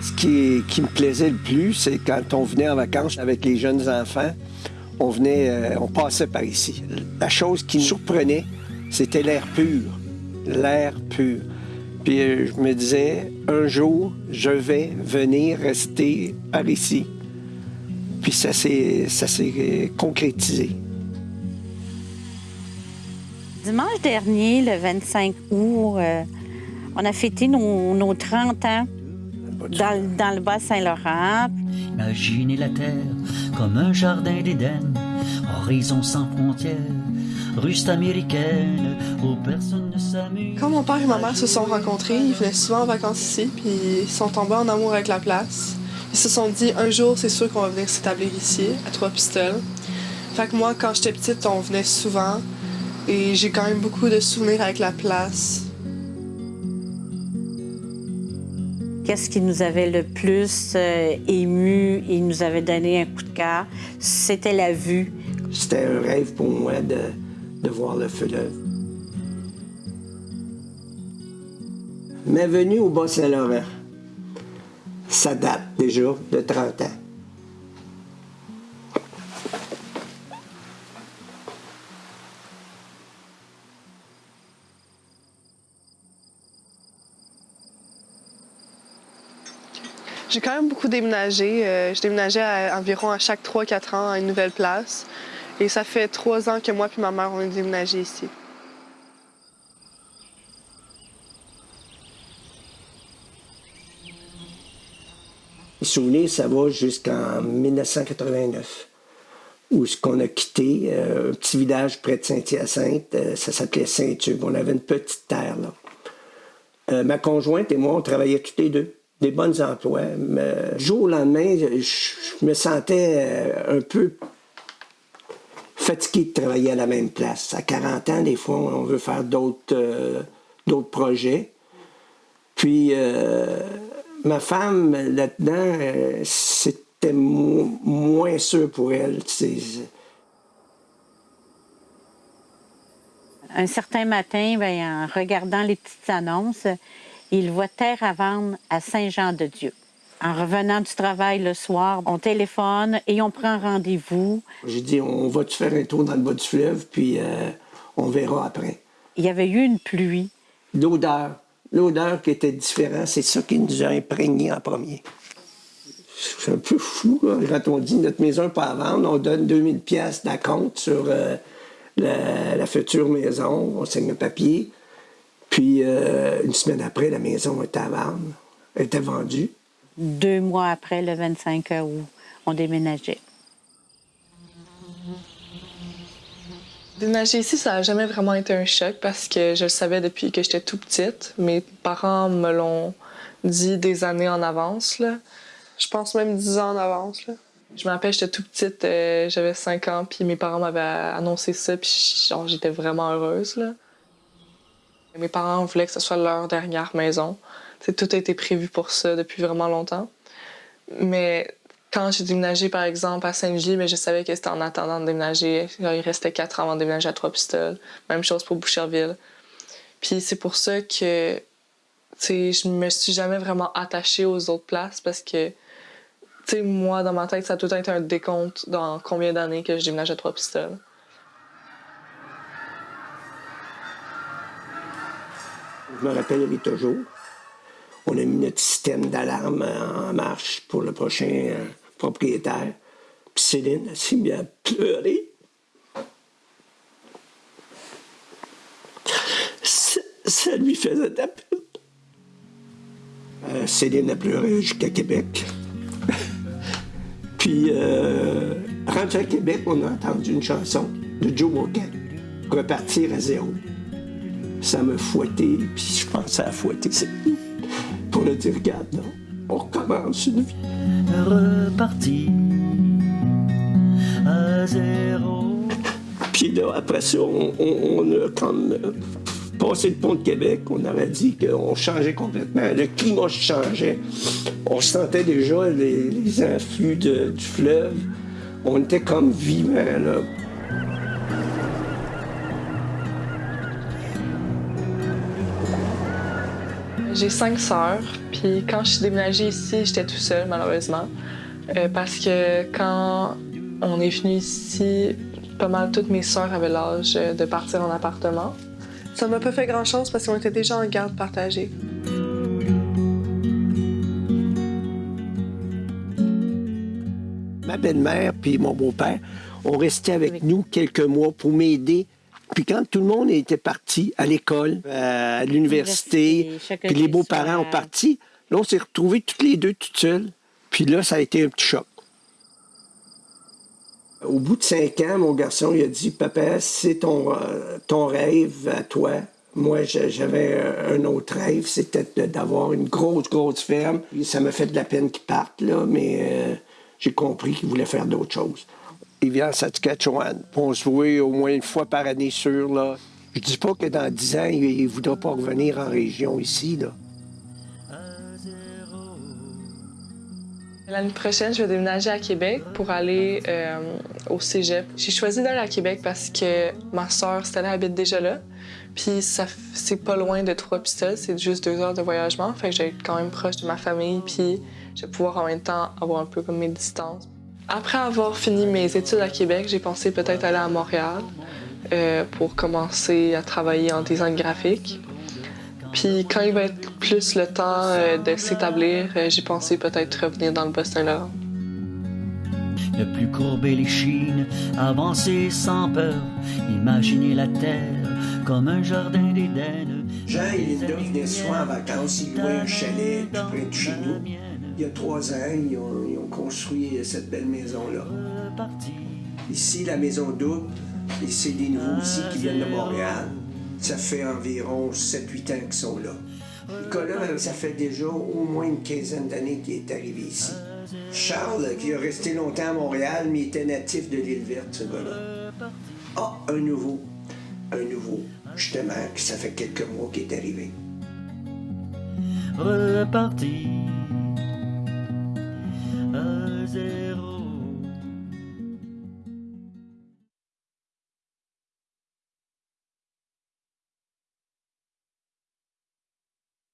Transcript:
Ce qui, me plaisait le plus, c'est quand on venait en vacances avec les jeunes enfants, on venait, euh, on passait par ici. La chose qui nous surprenait, c'était l'air pur. L'air pur. Puis euh, je me disais, un jour, je vais venir rester par ici. Puis ça s'est s'est concrétisé. Dimanche dernier, le 25 août, euh, on a fêté nos, nos 30 ans dans, dans le Bas-Saint-Laurent. Imaginez la terre comme un jardin d'Éden, horizon sans frontières, ruste américaine où personne ne s'amuse. Quand mon père et ma mère se sont rencontrés, ils venaient souvent en vacances ici, puis ils sont tombés en amour avec la place. Ils se sont dit, un jour, c'est sûr qu'on va venir s'établir ici, à Trois-Pistoles. Fait que moi, quand j'étais petite, on venait souvent, et j'ai quand même beaucoup de souvenirs avec la place. Qu'est-ce qui nous avait le plus euh, ému et nous avait donné un coup de cœur? C'était la vue. C'était un rêve pour moi de, de voir le fleuve. Ma venue au Bas-Saint-Laurent, ça date déjà de 30 ans. J'ai quand même beaucoup déménagé. Euh, je déménageais à- environ à chaque 3-4 ans à une nouvelle place. Et ça fait trois ans que moi et ma mère, on est déménagé ici. Les souvenirs, ça va jusqu'en 1989, où ce qu'on a quitté, euh, un petit village près de Saint-Hyacinthe, euh, ça s'appelait Saint-Tube. On avait une petite terre là. Ma conjointe et moi, on travaillait tous les deux, des bons emplois. Mais, jour au lendemain, je, me sentais euh, un peu fatigué de travailler à la même place. À 40 ans, des fois, on veut faire d'autres euh, projets. Puis, euh, ma femme, là-dedans, c'était mo- moins sûr pour elle. Un certain matin, ben, en regardant les petites annonces, il voit terre à vendre à Saint-Jean-de-Dieu. En revenant du travail le soir, on téléphone et on prend rendez-vous. J'ai dit, on va-tu faire un tour dans le bas du fleuve, puis euh, on verra après. Il y avait eu une pluie. L'odeur, l'odeur qui était différente, c'est ça qui nous a imprégnés en premier. C'est un peu fou, là, quand on dit notre maison n'est pas à vendre, on donne 2000 pièces d'acompte sur euh, la, la future maison, on signe le papier. Puis euh, une semaine après, la maison était à vendre, elle était vendue. Deux mois après, le 25 août, on déménageait. Déménager ici, ça n'a jamais vraiment été un choc parce que je le savais depuis que j'étais tout petite. Mes parents me l'ont dit des années en avance. Là. Je pense même 10 ans en avance. Là. Je me rappelle, j'étais tout petite, euh, j'avais 5 ans, puis mes parents m'avaient annoncé ça, puis genre, j'étais vraiment heureuse. Là. Mes parents voulaient que ce soit leur dernière maison. Tout a été prévu pour ça depuis vraiment longtemps. Mais quand j'ai déménagé, par exemple, à Saint-Gilles, je savais que c'était en attendant de déménager. Il restait quatre ans avant de déménager à Trois-Pistoles. Même chose pour Boucherville. Puis c'est pour ça que, je me suis jamais vraiment attachée aux autres places parce que, moi, dans ma tête, ça a tout été un décompte dans combien d'années que je déménage à Trois-Pistoles. Je me rappellerai toujours. On a mis notre système d'alarme en marche pour le prochain euh, propriétaire. Puis Céline elle s'est mise à pleurer. Ça, lui faisait de la. Euh, Céline a pleuré jusqu'à Québec. Puis, euh, à Québec, on a entendu une chanson de Joe Mocan, Repartir à zéro ça me fouettait, puis je pensais à fouetter c'est pour le dire, regarde, non, on recommence une vie. Reparti à zéro. Puis là, après ça, on, on- on a comme euh, passé le pont de Québec, on avait dit qu'on changeait complètement, le climat changeait. On sentait déjà les, les influx de- du fleuve, on était comme vivants, là. J'ai cinq sœurs, puis quand je suis déménagée ici, j'étais tout seul, malheureusement. Euh, parce que quand on est venu ici, pas mal toutes mes sœurs avaient l'âge de partir en appartement. Ça m'a pas fait grand-chose parce qu'on était déjà en garde partagée. Ma belle-mère puis mon beau-père ont resté avec nous quelques mois pour m'aider. Puis quand tout le monde était parti à l'école, à l'université, puis les beaux-parents ont parti, là, on s'est retrouvés toutes les deux toutes seules. Puis là, ça a été un petit choc. Au bout de cinq ans, mon garçon, il a dit, Papa, c'est ton, euh, ton rêve à toi. Moi, j'avais un autre rêve, c'était d'avoir une grosse, grosse ferme. Ça m'a fait de la peine qu'il parte, là, mais euh, j'ai compris qu'il voulait faire d'autres choses. Il vient se voit au moins une fois par année sûr, là. Je dis pas que dans dix ans, il ne voudra pas revenir en région ici. L'année prochaine, je vais déménager à Québec pour aller euh, au cégep. J'ai choisi d'aller à Québec parce que ma soeur, Stella, habite déjà là. Puis ça c'est pas loin de Trois-Pistoles, c'est juste deux heures de voyagement. Fait que je vais être quand même proche de ma famille, puis je vais pouvoir en même temps avoir un peu comme mes distances. Après avoir fini mes études à Québec, j'ai pensé peut-être aller à Montréal euh, pour commencer à travailler en design graphique. Puis quand il va être plus le temps euh, de s'établir, euh, j'ai pensé peut-être revenir dans le Boston-Laurent. Ne plus courber les chines, avancer sans peur, imaginer la terre comme un jardin d'Éden. Jean et Linda venaient souvent en vacances, ils louaient un chalet tout près de chez nous. Il y a trois ans, ils ont, construit cette belle maison-là. Ici, la maison double, et c'est des nouveaux ici qui viennent de Montréal. Ça fait environ 7-8 ans qu'ils sont là. Nicolas, ça fait déjà au moins une quinzaine d'années qu'il est arrivé ici. Charles, qui a resté longtemps à Montréal, mais était natif de l'île verte, ce gars-là. Ah, un nouveau. Un nouveau, justement, que ça fait quelques mois qu'il est arrivé. Reparti à zéro.